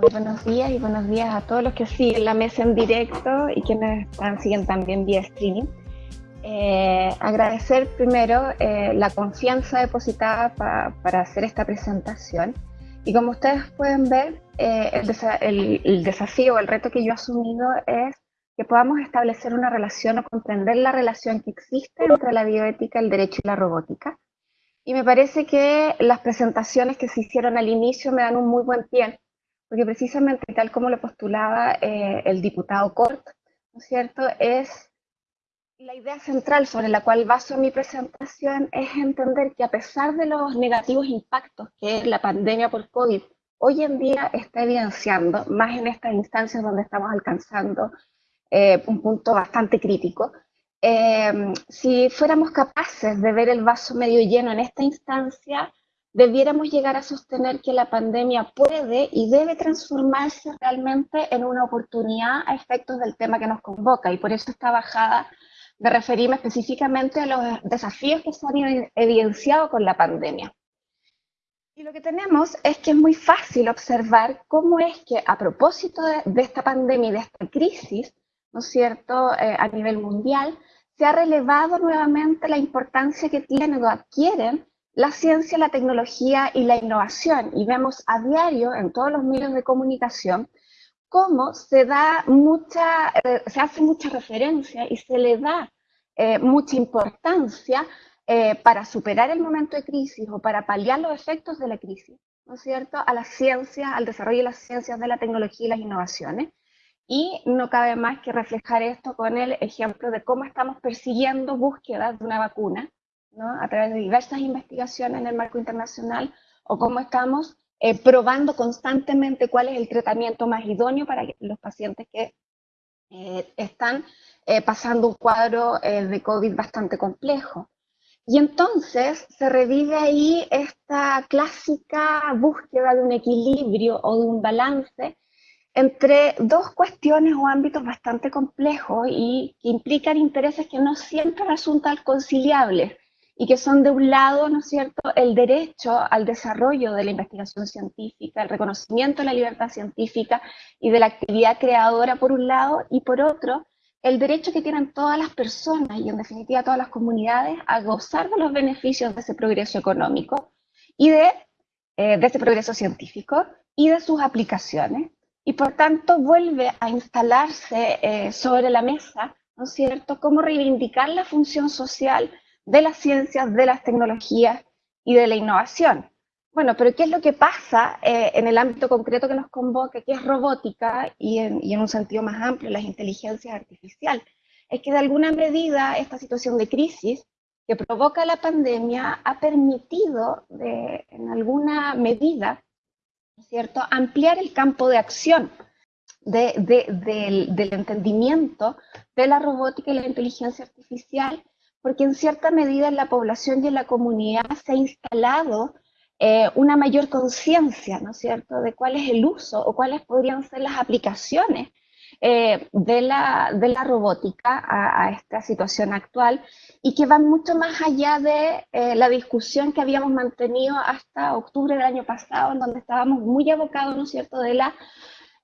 buenos días y buenos días a todos los que siguen la mesa en directo y quienes están, siguen también vía streaming. Eh, agradecer primero eh, la confianza depositada para hacer esta presentación. Y como ustedes pueden ver, eh, el, el, desafío o el reto que yo he asumido es que podamos establecer una relación o comprender la relación que existe entre la bioética, el derecho y la robótica. Y me parece que las presentaciones que se hicieron al inicio me dan un muy buen pie, porque precisamente tal como lo postulaba el diputado Cort, ¿no es cierto?, es la idea central sobre la cual baso mi presentación es entender que a pesar de los negativos impactos que la pandemia por COVID hoy en día está evidenciando, más en estas instancias donde estamos alcanzando eh, un punto bastante crítico, eh, si fuéramos capaces de ver el vaso medio lleno en esta instancia, debiéramos llegar a sostener que la pandemia puede y debe transformarse realmente en una oportunidad a efectos del tema que nos convoca, y por eso está bajada de referirme específicamente a los desafíos que se han evidenciado con la pandemia. Y lo que tenemos es que es muy fácil observar cómo es que a propósito de, esta pandemia y de esta crisis, ¿no es cierto?, eh, a nivel mundial, se ha relevado nuevamente la importancia que tienen o adquieren la ciencia, la tecnología y la innovación. Y vemos a diario en todos los medios de comunicación cómo se da mucha, eh, se hace mucha referencia y se le da eh, mucha importancia eh, para superar el momento de crisis o para paliar los efectos de la crisis, ¿no es cierto?, a la ciencia, al desarrollo de las ciencias de la tecnología y las innovaciones. Y no cabe más que reflejar esto con el ejemplo de cómo estamos persiguiendo búsquedas de una vacuna, a través de diversas investigaciones en el marco internacional, o cómo estamos eh, probando constantemente cuál es el tratamiento más idóneo para los pacientes que eh, están eh, pasando un cuadro de COVID bastante complejo. Y entonces se revive ahí esta clásica búsqueda de un equilibrio o de un balance entre dos cuestiones o ámbitos bastante complejos y que implican intereses que no siempre resultan conciliables y que son de un lado, ¿no es cierto?, el derecho al desarrollo de la investigación científica, el reconocimiento de la libertad científica y de la actividad creadora por un lado, y por otro, el derecho que tienen todas las personas y en definitiva todas las comunidades a gozar de los beneficios de ese progreso económico y de, eh, ese progreso científico y de sus aplicaciones. Y por tanto vuelve a instalarse eh, sobre la mesa, ¿no es cierto?, cómo reivindicar la función social de las ciencias, de las tecnologías y de la innovación. Bueno, pero ¿qué es lo que pasa eh, en el ámbito concreto que nos convoca, que es robótica y en, un sentido más amplio, las inteligencias artificiales? Es que de alguna medida esta situación de crisis que provoca la pandemia ha permitido, en alguna medida, ¿cierto?, ampliar el campo de acción del entendimiento de la robótica y la inteligencia artificial porque en cierta medida en la población y en la comunidad se ha instalado eh, una mayor conciencia, ¿no es cierto?, de cuál es el uso o cuáles podrían ser las aplicaciones eh, de, la, de, la, robótica a, esta situación actual y que van mucho más allá de eh, la discusión que habíamos mantenido hasta octubre del año pasado, en donde estábamos muy abocados, ¿no es cierto?, de la,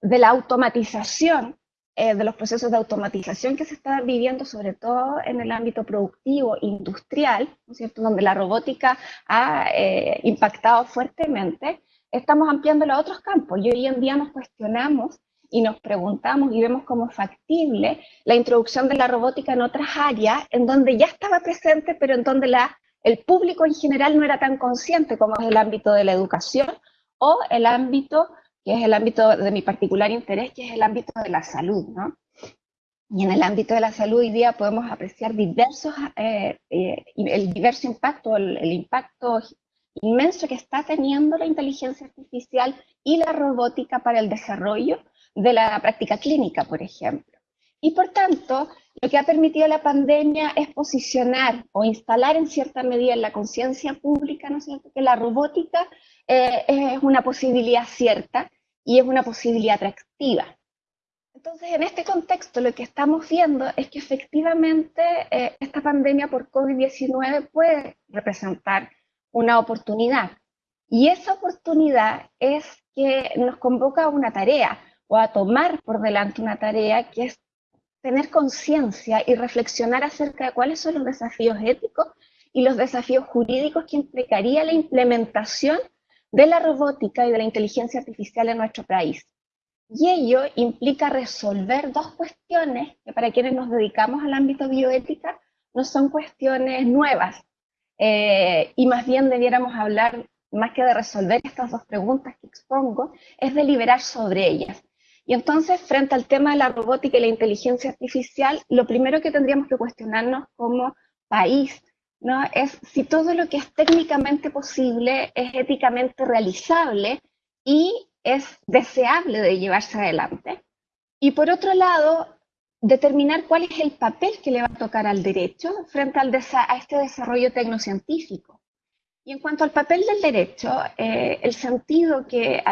de la automatización eh, de los procesos de automatización que se están viviendo, sobre todo en el ámbito productivo, industrial, ¿no es cierto?, donde la robótica ha eh, impactado fuertemente, estamos ampliando a otros campos y hoy en día nos cuestionamos y nos preguntamos y vemos como factible la introducción de la robótica en otras áreas en donde ya estaba presente, pero en donde la, el público en general no era tan consciente como es el ámbito de la educación o el ámbito que es el ámbito de mi particular interés, que es el ámbito de la salud, ¿no? Y en el ámbito de la salud hoy día podemos apreciar diversos, eh, eh, el diverso impacto, el, impacto inmenso que está teniendo la inteligencia artificial y la robótica para el desarrollo de la práctica clínica, por ejemplo. Y por tanto, lo que ha permitido la pandemia es posicionar o instalar en cierta medida en la conciencia pública, ¿no es cierto?, que la robótica eh, es una posibilidad cierta y es una posibilidad atractiva. Entonces, en este contexto, lo que estamos viendo es que efectivamente eh, esta pandemia por COVID-19 puede representar una oportunidad. Y esa oportunidad es que nos convoca a una tarea o a tomar por delante una tarea que es tener conciencia y reflexionar acerca de cuáles son los desafíos éticos y los desafíos jurídicos que implicaría la implementación de la robótica y de la inteligencia artificial en nuestro país. Y ello implica resolver dos cuestiones que para quienes nos dedicamos al ámbito bioética no son cuestiones nuevas, eh, y más bien debiéramos hablar, más que de resolver estas dos preguntas que expongo, es deliberar sobre ellas. Y entonces, frente al tema de la robótica y la inteligencia artificial, lo primero que tendríamos que cuestionarnos como país ¿no? es si todo lo que es técnicamente posible es éticamente realizable y es deseable de llevarse adelante. Y por otro lado, determinar cuál es el papel que le va a tocar al derecho frente a este desarrollo tecnocientífico. Y en cuanto al papel del derecho, eh, el, sentido que,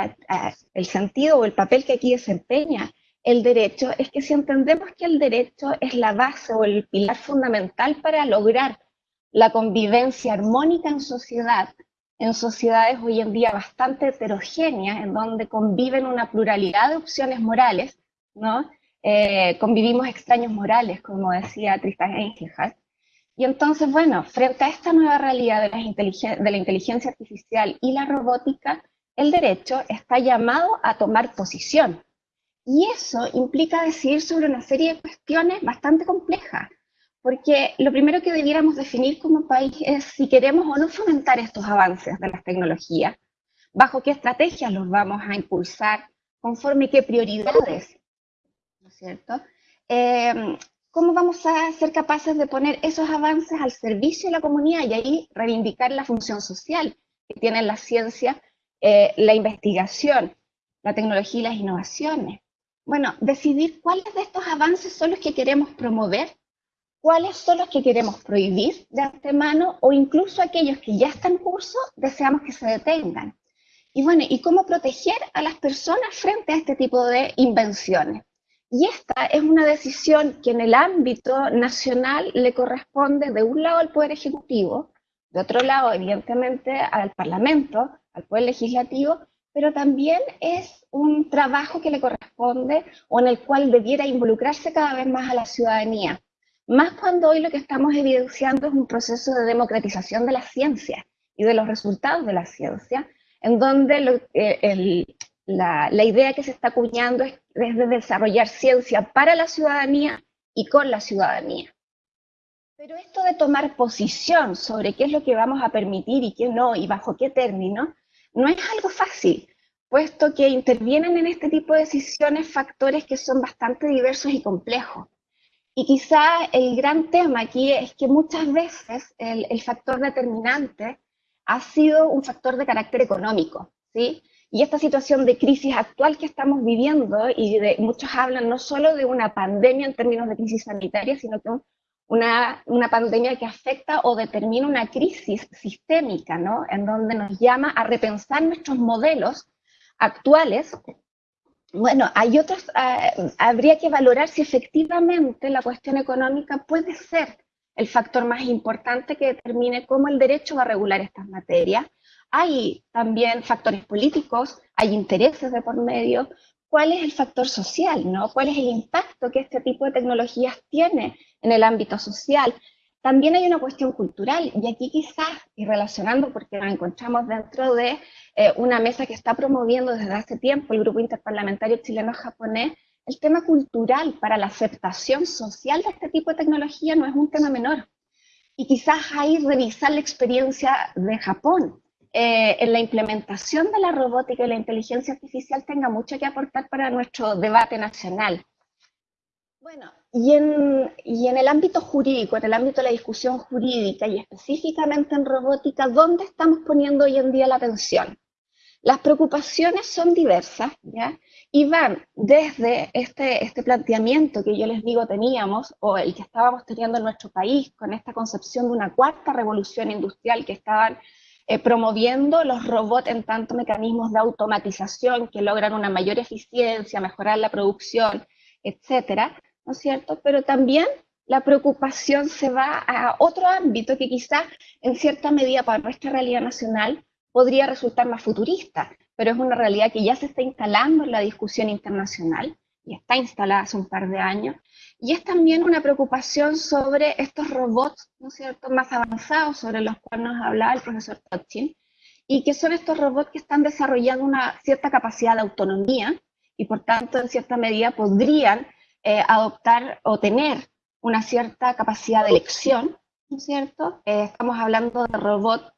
el sentido o el papel que aquí desempeña el derecho es que si entendemos que el derecho es la base o el pilar fundamental para lograr la convivencia armónica en sociedad, en sociedades hoy en día bastante heterogéneas, en donde conviven una pluralidad de opciones morales, ¿no? Eh, convivimos extraños morales, como decía Tristan Engelhardt. Y entonces, bueno, frente a esta nueva realidad de la, de la inteligencia artificial y la robótica, el derecho está llamado a tomar posición. Y eso implica decidir sobre una serie de cuestiones bastante complejas, porque lo primero que debiéramos definir como país es si queremos o no fomentar estos avances de las tecnologías, bajo qué estrategias los vamos a impulsar, conforme qué prioridades, ¿no es cierto? Eh, ¿Cómo vamos a ser capaces de poner esos avances al servicio de la comunidad y ahí reivindicar la función social que tienen la ciencia, eh, la investigación, la tecnología y las innovaciones? Bueno, decidir cuáles de estos avances son los que queremos promover cuáles son los que queremos prohibir de antemano o incluso aquellos que ya están en curso deseamos que se detengan. Y bueno, ¿y cómo proteger a las personas frente a este tipo de invenciones? Y esta es una decisión que en el ámbito nacional le corresponde de un lado al Poder Ejecutivo, de otro lado, evidentemente, al Parlamento, al Poder Legislativo, pero también es un trabajo que le corresponde o en el cual debiera involucrarse cada vez más a la ciudadanía más cuando hoy lo que estamos evidenciando es un proceso de democratización de la ciencia y de los resultados de la ciencia, en donde eh, la, idea que se está acuñando es, de desarrollar ciencia para la ciudadanía y con la ciudadanía. Pero esto de tomar posición sobre qué es lo que vamos a permitir y qué no, y bajo qué término, no es algo fácil, puesto que intervienen en este tipo de decisiones factores que son bastante diversos y complejos. Y quizá el gran tema aquí es que muchas veces el, factor determinante ha sido un factor de carácter económico, ¿sí? Y esta situación de crisis actual que estamos viviendo, y de, muchos hablan no solo de una pandemia en términos de crisis sanitaria, sino que una, una pandemia que afecta o determina una crisis sistémica, ¿no? En donde nos llama a repensar nuestros modelos actuales bueno, hay otros, ah, habría que valorar si efectivamente la cuestión económica puede ser el factor más importante que determine cómo el derecho va a regular estas materias. Hay también factores políticos, hay intereses de por medio. ¿Cuál es el factor social? ¿no? ¿Cuál es el impacto que este tipo de tecnologías tiene en el ámbito social? También hay una cuestión cultural, y aquí quizás, y relacionando porque nos encontramos dentro de eh, una mesa que está promoviendo desde hace tiempo el Grupo Interparlamentario Chileno-Japonés, el tema cultural para la aceptación social de este tipo de tecnología no es un tema menor. Y quizás ahí revisar la experiencia de Japón eh, en la implementación de la robótica y la inteligencia artificial tenga mucho que aportar para nuestro debate nacional. Bueno, y en, y en, el ámbito jurídico, en el ámbito de la discusión jurídica y específicamente en robótica, ¿dónde estamos poniendo hoy en día la atención? Las preocupaciones son diversas, ¿ya? Y van desde este, este planteamiento que yo les digo teníamos, o el que estábamos teniendo en nuestro país, con esta concepción de una cuarta revolución industrial que estaban eh, promoviendo los robots en tanto mecanismos de automatización que logran una mayor eficiencia, mejorar la producción, etcétera, ¿no es cierto? Pero también la preocupación se va a otro ámbito que quizá en cierta medida para nuestra realidad nacional podría resultar más futurista, pero es una realidad que ya se está instalando en la discusión internacional y está instalada hace un par de años. Y es también una preocupación sobre estos robots, ¿no es cierto?, más avanzados sobre los cuales nos hablaba el profesor Tochin, y que son estos robots que están desarrollando una cierta capacidad de autonomía y por tanto en cierta medida podrían eh, adoptar o tener una cierta capacidad de elección, ¿no es cierto? Eh, estamos hablando de robots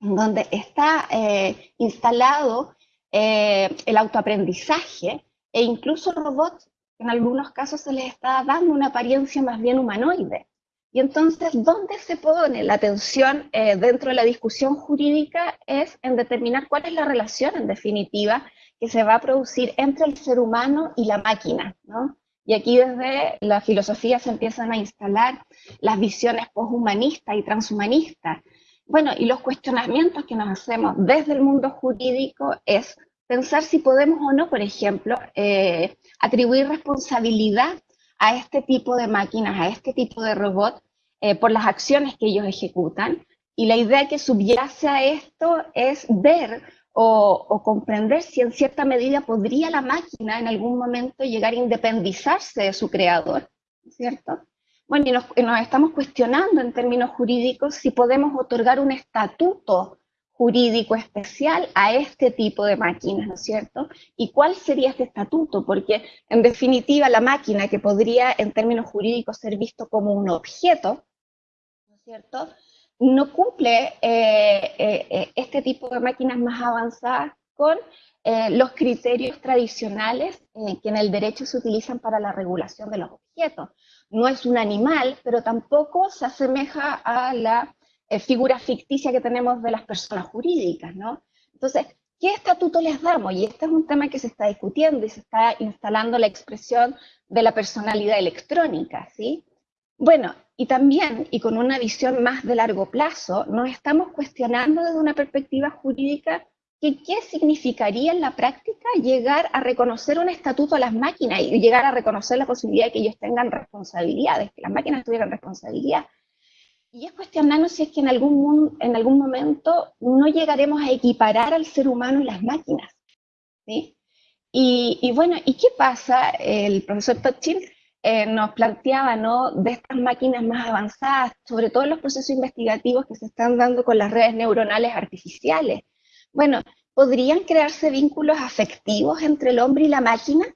donde está eh, instalado el autoaprendizaje e incluso robots en algunos casos se les está dando una apariencia más bien humanoide. Y entonces, ¿dónde se pone la atención dentro de la discusión jurídica? Es en determinar cuál es la relación, en definitiva, que se va a producir entre el ser humano y la máquina, ¿no? Y aquí desde la filosofía se empiezan a instalar las visiones poshumanistas y transhumanistas. Bueno, y los cuestionamientos que nos hacemos desde el mundo jurídico es pensar si podemos o no, por ejemplo, eh, atribuir responsabilidad a este tipo de máquinas, a este tipo de robots, eh, por las acciones que ellos ejecutan. Y la idea que subyace a esto es ver o, comprender si en cierta medida podría la máquina en algún momento llegar a independizarse de su creador, ¿cierto? Bueno, nos, y nos estamos cuestionando en términos jurídicos si podemos otorgar un estatuto jurídico especial a este tipo de máquinas, ¿no es cierto? ¿Y cuál sería este estatuto? Porque en definitiva la máquina que podría en términos jurídicos ser visto como un objeto, ¿no es cierto? No cumple eh, eh, eh, este tipo de máquinas más avanzadas con los criterios tradicionales que en el derecho se utilizan para la regulación de los objetos. No es un animal, pero tampoco se asemeja a la figura ficticia que tenemos de las personas jurídicas, ¿no? Entonces, ¿qué estatuto les damos? Y este es un tema que se está discutiendo y se está instalando la expresión de la personalidad electrónica, ¿sí? Bueno, y también, y con una visión más de largo plazo, nos estamos cuestionando desde una perspectiva jurídica que qué significaría en la práctica llegar a reconocer un estatuto a las máquinas y llegar a reconocer la posibilidad de que ellos tengan responsabilidades, que las máquinas tuvieran responsabilidad y es cuestionarnos si es que en algún, en algún momento no llegaremos a equiparar al ser humano y las máquinas. ¿sí? Y, bueno, ¿y qué pasa? El profesor Tochin eh, nos planteaba ¿no? de estas máquinas más avanzadas, sobre todo los procesos investigativos que se están dando con las redes neuronales artificiales. Bueno, ¿podrían crearse vínculos afectivos entre el hombre y la máquina?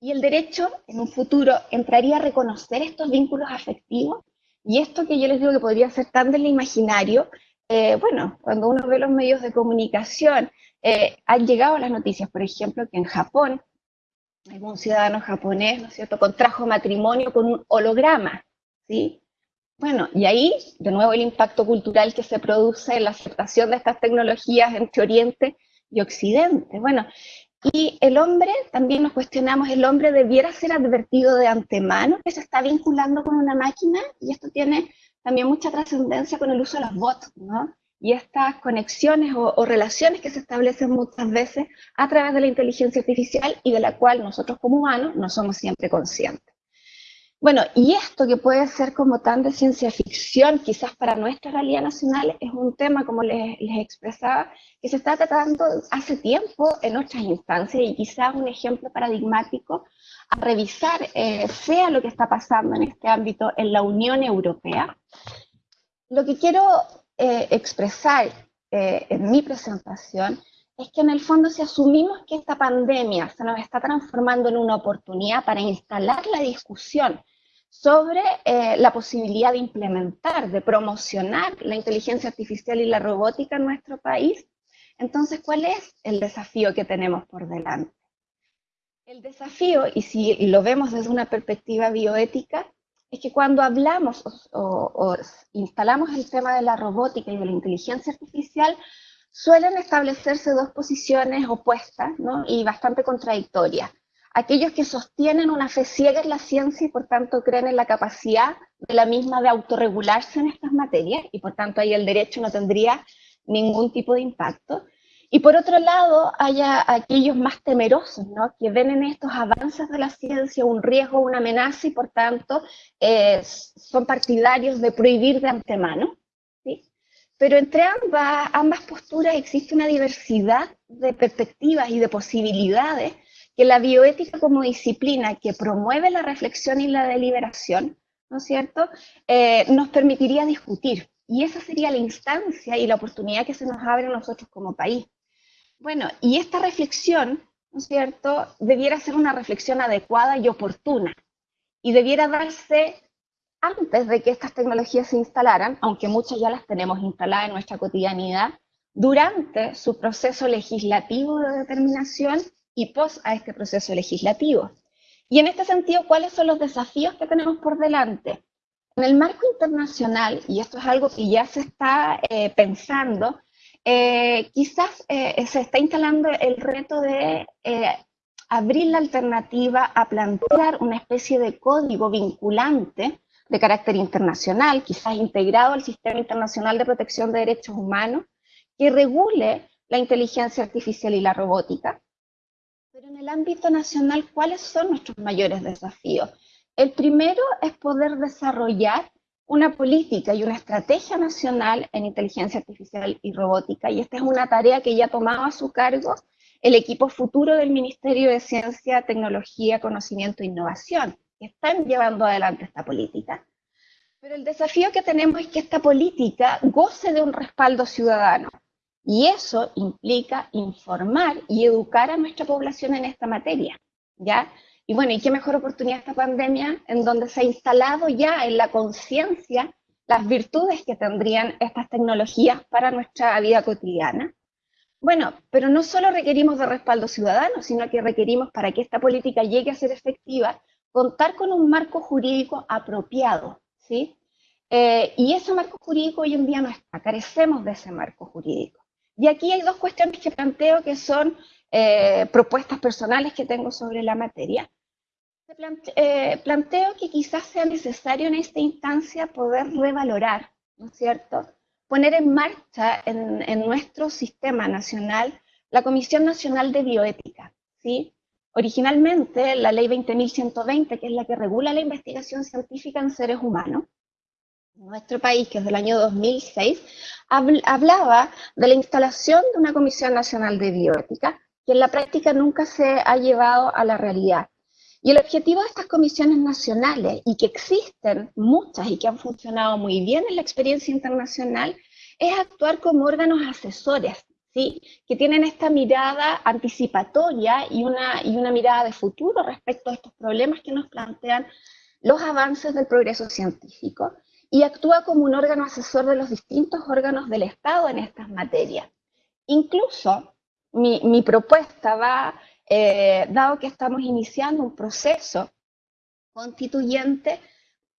Y el derecho, en un futuro, entraría a reconocer estos vínculos afectivos y esto que yo les digo que podría ser tan del imaginario, eh, bueno, cuando uno ve los medios de comunicación, eh, han llegado las noticias, por ejemplo, que en Japón, algún ciudadano japonés, ¿no es cierto?, contrajo matrimonio con un holograma, ¿sí? Bueno, y ahí, de nuevo, el impacto cultural que se produce en la aceptación de estas tecnologías entre Oriente y Occidente. Bueno, y el hombre, también nos cuestionamos, ¿el hombre debiera ser advertido de antemano que se está vinculando con una máquina? Y esto tiene también mucha trascendencia con el uso de los bots, ¿no? Y estas conexiones o, relaciones que se establecen muchas veces a través de la inteligencia artificial y de la cual nosotros como humanos no somos siempre conscientes. Bueno, y esto que puede ser como tan de ciencia ficción, quizás para nuestra realidad nacional, es un tema, como les, expresaba, que se está tratando hace tiempo en otras instancias y quizás un ejemplo paradigmático a revisar eh, sea lo que está pasando en este ámbito en la Unión Europea. Lo que quiero eh, expresar eh, en mi presentación es que en el fondo si asumimos que esta pandemia se nos está transformando en una oportunidad para instalar la discusión sobre eh, la posibilidad de implementar, de promocionar la inteligencia artificial y la robótica en nuestro país, entonces, ¿cuál es el desafío que tenemos por delante? El desafío, y si lo vemos desde una perspectiva bioética, es que cuando hablamos o instalamos el tema de la robótica y de la inteligencia artificial, suelen establecerse dos posiciones opuestas ¿no? y bastante contradictorias. Aquellos que sostienen una fe ciega en la ciencia y por tanto creen en la capacidad de la misma de autorregularse en estas materias y por tanto ahí el derecho no tendría ningún tipo de impacto. Y por otro lado, hay aquellos más temerosos, ¿no? que ven en estos avances de la ciencia un riesgo, una amenaza y por tanto eh, son partidarios de prohibir de antemano. pero entre ambas, ambas posturas existe una diversidad de perspectivas y de posibilidades que la bioética como disciplina que promueve la reflexión y la deliberación, ¿no es cierto?, eh, nos permitiría discutir. Y esa sería la instancia y la oportunidad que se nos abre a nosotros como país. Bueno, y esta reflexión, ¿no es cierto?, debiera ser una reflexión adecuada y oportuna. Y debiera darse antes de que estas tecnologías se instalaran, aunque muchas ya las tenemos instaladas en nuestra cotidianidad, durante su proceso legislativo de determinación y pos a este proceso legislativo. Y en este sentido, ¿cuáles son los desafíos que tenemos por delante? En el marco internacional, y esto es algo que ya se está eh, pensando, eh, quizás eh, se está instalando el reto de abrir la alternativa a plantear una especie de código vinculante de carácter internacional, quizás integrado al Sistema Internacional de Protección de Derechos Humanos, que regule la inteligencia artificial y la robótica, pero en el ámbito nacional, ¿cuáles son nuestros mayores desafíos? El primero es poder desarrollar una política y una estrategia nacional en inteligencia artificial y robótica. Y esta es una tarea que ya tomaba a su cargo el equipo futuro del Ministerio de Ciencia, Tecnología, Conocimiento e Innovación, que están llevando adelante esta política. Pero el desafío que tenemos es que esta política goce de un respaldo ciudadano. Y eso implica informar y educar a nuestra población en esta materia, ¿ya? Y bueno, ¿y qué mejor oportunidad esta pandemia en donde se ha instalado ya en la conciencia las virtudes que tendrían estas tecnologías para nuestra vida cotidiana? Bueno, pero no solo requerimos de respaldo ciudadano, sino que requerimos para que esta política llegue a ser efectiva, contar con un marco jurídico apropiado, ¿sí? Eh, y ese marco jurídico hoy en día no está, carecemos de ese marco jurídico. Y aquí hay dos cuestiones que planteo que son eh, propuestas personales que tengo sobre la materia. Eh, planteo que quizás sea necesario en esta instancia poder revalorar, ¿no es cierto? Poner en marcha en, en nuestro sistema nacional la Comisión Nacional de Bioética, ¿sí? Originalmente, la ley 20.120, que es la que regula la investigación científica en seres humanos, nuestro país, que es del año 2006, hablaba de la instalación de una Comisión Nacional de Bioética, que en la práctica nunca se ha llevado a la realidad. Y el objetivo de estas comisiones nacionales, y que existen muchas y que han funcionado muy bien en la experiencia internacional, es actuar como órganos asesores, ¿sí? que tienen esta mirada anticipatoria y una, y una mirada de futuro respecto a estos problemas que nos plantean los avances del progreso científico y actúa como un órgano asesor de los distintos órganos del Estado en estas materias. Incluso mi, propuesta va, eh, dado que estamos iniciando un proceso constituyente,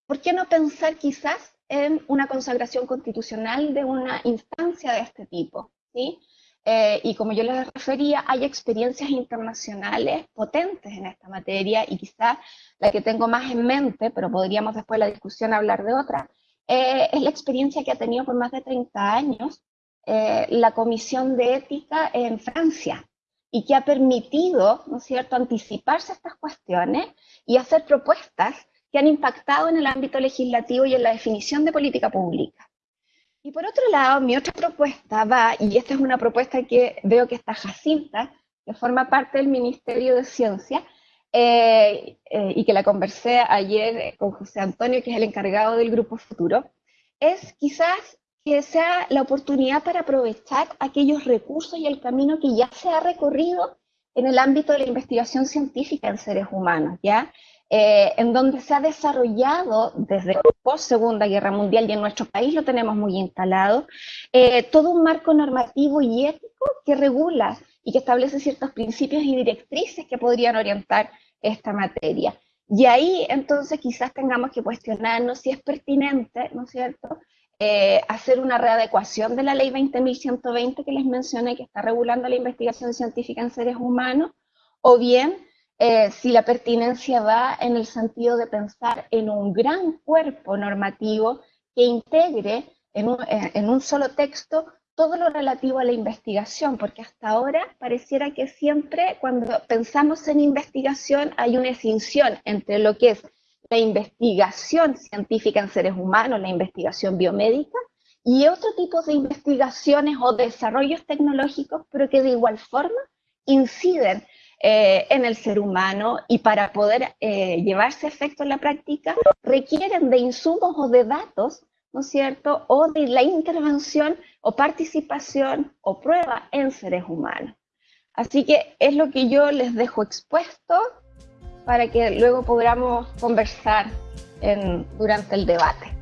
¿por qué no pensar quizás en una consagración constitucional de una instancia de este tipo? ¿sí? Eh, y como yo les refería, hay experiencias internacionales potentes en esta materia y quizás la que tengo más en mente, pero podríamos después de la discusión hablar de otra, eh, es la experiencia que ha tenido por más de 30 años eh, la Comisión de Ética en Francia y que ha permitido, ¿no es cierto?, anticiparse a estas cuestiones y hacer propuestas que han impactado en el ámbito legislativo y en la definición de política pública. Y por otro lado, mi otra propuesta va, y esta es una propuesta que veo que está Jacinta, que forma parte del Ministerio de Ciencia, eh, eh, y que la conversé ayer con José Antonio, que es el encargado del Grupo Futuro, es quizás que sea la oportunidad para aprovechar aquellos recursos y el camino que ya se ha recorrido en el ámbito de la investigación científica en seres humanos, ¿ya? Eh, en donde se ha desarrollado desde post Segunda Guerra Mundial y en nuestro país lo tenemos muy instalado, todo un marco normativo y ético que regula y que establece ciertos principios y directrices que podrían orientar esta materia. Y ahí entonces quizás tengamos que cuestionarnos si es pertinente, ¿no es cierto?, eh, hacer una readecuación de la ley 20.120 que les mencioné, que está regulando la investigación científica en seres humanos, o bien eh, si la pertinencia va en el sentido de pensar en un gran cuerpo normativo que integre en un, eh, en un solo texto todo lo relativo a la investigación, porque hasta ahora pareciera que siempre cuando pensamos en investigación hay una extinción entre lo que es la investigación científica en seres humanos, la investigación biomédica, y otro tipo de investigaciones o desarrollos tecnológicos, pero que de igual forma inciden eh, en el ser humano y para poder eh, llevarse efecto en la práctica requieren de insumos o de datos, ¿no es cierto? O de la intervención o participación o prueba en seres humanos. Así que es lo que yo les dejo expuesto para que luego podamos conversar durante el debate.